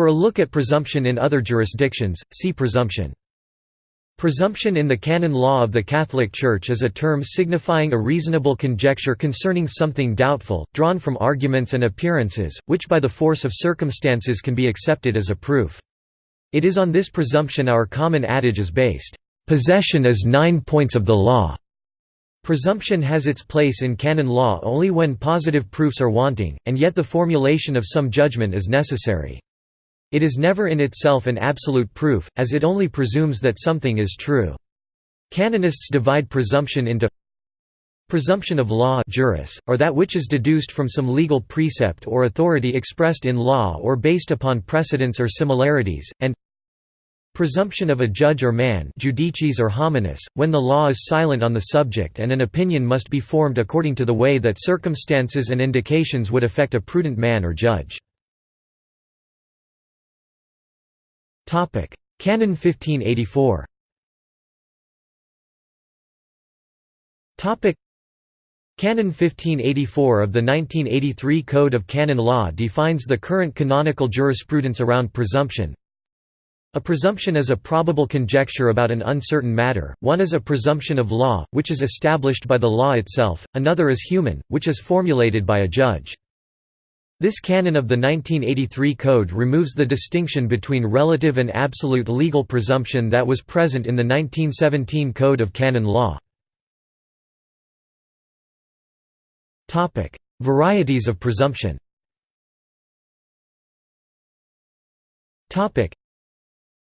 For a look at presumption in other jurisdictions, see presumption. Presumption in the canon law of the Catholic Church is a term signifying a reasonable conjecture concerning something doubtful, drawn from arguments and appearances, which by the force of circumstances can be accepted as a proof. It is on this presumption our common adage is based, "'Possession is nine points of the law' Presumption has its place in canon law only when positive proofs are wanting, and yet the formulation of some judgment is necessary. It is never in itself an absolute proof, as it only presumes that something is true. Canonists divide presumption into presumption of law juris, or that which is deduced from some legal precept or authority expressed in law or based upon precedents or similarities, and presumption of a judge or man judicis or hominis, when the law is silent on the subject and an opinion must be formed according to the way that circumstances and indications would affect a prudent man or judge. Canon 1584 Canon 1584 of the 1983 Code of Canon Law defines the current canonical jurisprudence around presumption. A presumption is a probable conjecture about an uncertain matter, one is a presumption of law, which is established by the law itself, another is human, which is formulated by a judge. This canon of the 1983 Code removes the distinction between relative and absolute legal presumption that was present in the 1917 Code of Canon Law. Varieties of presumption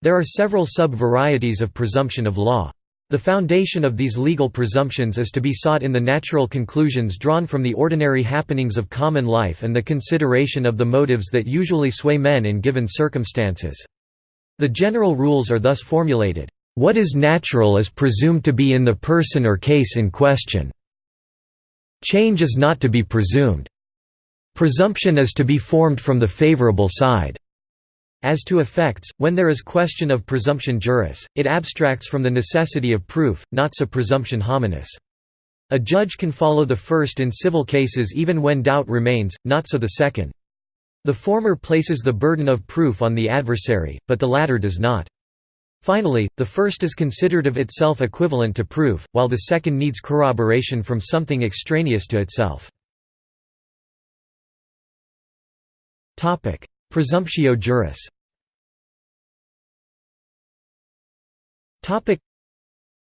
There are several sub-varieties of presumption of law. The foundation of these legal presumptions is to be sought in the natural conclusions drawn from the ordinary happenings of common life and the consideration of the motives that usually sway men in given circumstances. The general rules are thus formulated, "...what is natural is presumed to be in the person or case in question. Change is not to be presumed. Presumption is to be formed from the favorable side." As to effects, when there is question of presumption juris, it abstracts from the necessity of proof, not so presumption hominis. A judge can follow the first in civil cases even when doubt remains, not so the second. The former places the burden of proof on the adversary, but the latter does not. Finally, the first is considered of itself equivalent to proof, while the second needs corroboration from something extraneous to itself. Presumptio juris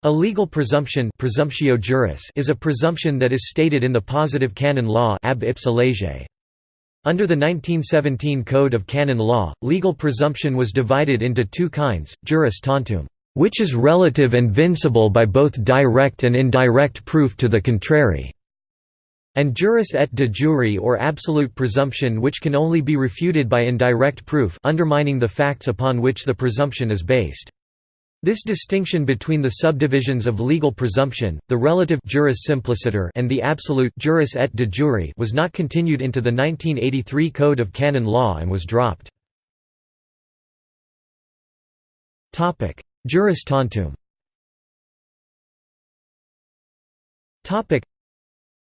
a legal presumption presumptio juris is a presumption that is stated in the positive canon law ab ipsa lege. Under the 1917 Code of Canon Law, legal presumption was divided into two kinds, juris tantum, which is relative and vincible by both direct and indirect proof to the contrary, and juris et de jure or absolute presumption which can only be refuted by indirect proof undermining the facts upon which the presumption is based. This distinction between the subdivisions of legal presumption, the relative juris simpliciter and the absolute juris et de jure was not continued into the 1983 Code of Canon Law and was dropped. Juris tantum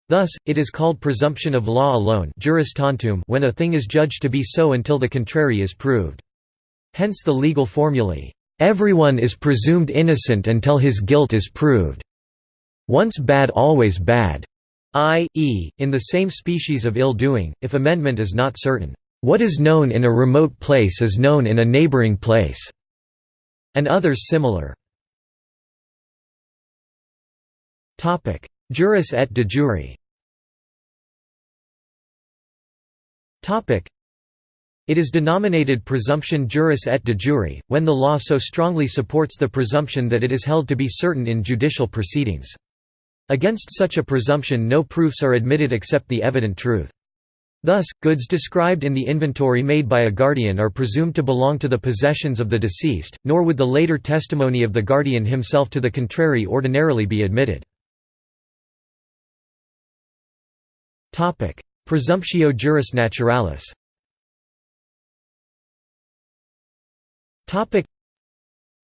Thus, it is called presumption of law alone juris tantum when a thing is judged to be so until the contrary is proved. Hence the legal formulae, "...everyone is presumed innocent until his guilt is proved. Once bad always bad." i.e., in the same species of ill-doing, if amendment is not certain, "...what is known in a remote place is known in a neighboring place." and others similar. Juris et de jure it is denominated presumption juris et de jure, when the law so strongly supports the presumption that it is held to be certain in judicial proceedings. Against such a presumption no proofs are admitted except the evident truth. Thus, goods described in the inventory made by a guardian are presumed to belong to the possessions of the deceased, nor would the later testimony of the guardian himself to the contrary ordinarily be admitted. Presumptio juris naturalis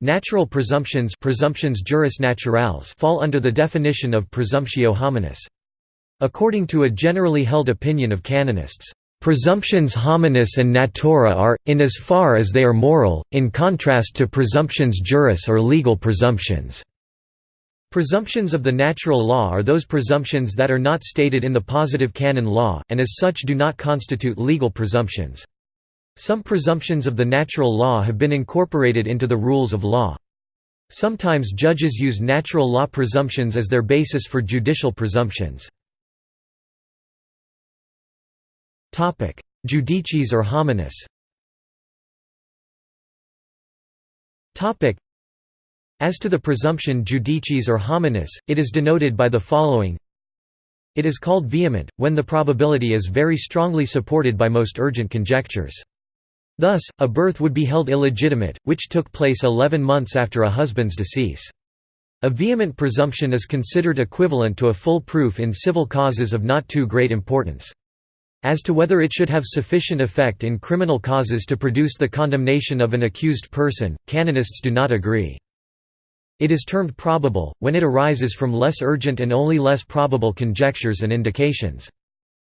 Natural presumptions presumptions juris naturales fall under the definition of presumptio hominis. According to a generally held opinion of canonists, Presumptions hominis and natura are, in as far as they are moral, in contrast to presumptions juris or legal presumptions. Presumptions of the natural law are those presumptions that are not stated in the positive canon law, and as such do not constitute legal presumptions. Some presumptions of the natural law have been incorporated into the rules of law. Sometimes judges use natural law presumptions as their basis for judicial presumptions. Judicis or hominis as to the presumption judicis or hominis, it is denoted by the following It is called vehement, when the probability is very strongly supported by most urgent conjectures. Thus, a birth would be held illegitimate, which took place eleven months after a husband's decease. A vehement presumption is considered equivalent to a full proof in civil causes of not too great importance. As to whether it should have sufficient effect in criminal causes to produce the condemnation of an accused person, canonists do not agree. It is termed probable, when it arises from less urgent and only less probable conjectures and indications.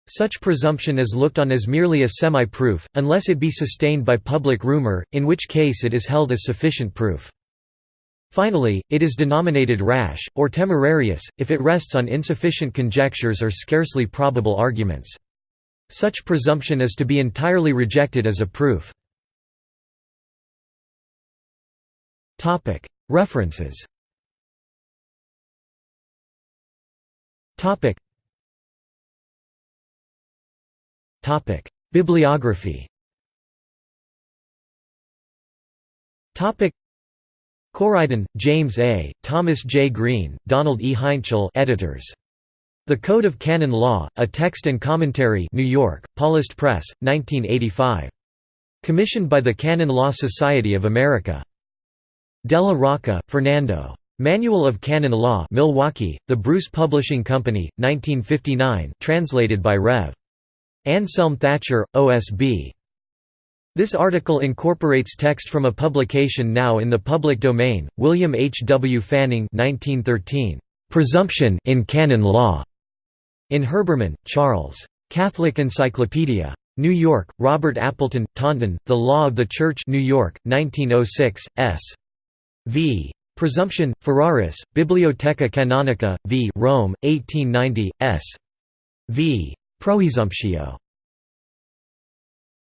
Such presumption is looked on as merely a semi-proof, unless it be sustained by public rumor, in which case it is held as sufficient proof. Finally, it is denominated rash, or temerarious, if it rests on insufficient conjectures or scarcely probable arguments. Such presumption is to be entirely rejected as a proof. References Bibliography Coriden, James A., Thomas J. Green, Donald E. Heintschel editors. The Code of Canon Law, A Text and Commentary New York, Paulist Press, 1985. Commissioned by the Canon Law Society of America. Della Rocca, Fernando. Manual of Canon Law Milwaukee, The Bruce Publishing Company, 1959 translated by Rev. Anselm Thatcher, OSB. This article incorporates text from a publication now in the public domain, William H. W. Fanning 1913, "'Presumption in Canon Law' In Herbermann, Charles. Catholic Encyclopedia. New York, Robert Appleton, Taunton, The Law of the Church New York, 1906, s. v. Presumption, Ferraris, Bibliotheca Canonica, v. Rome, 1890, s. v. Proesumptio.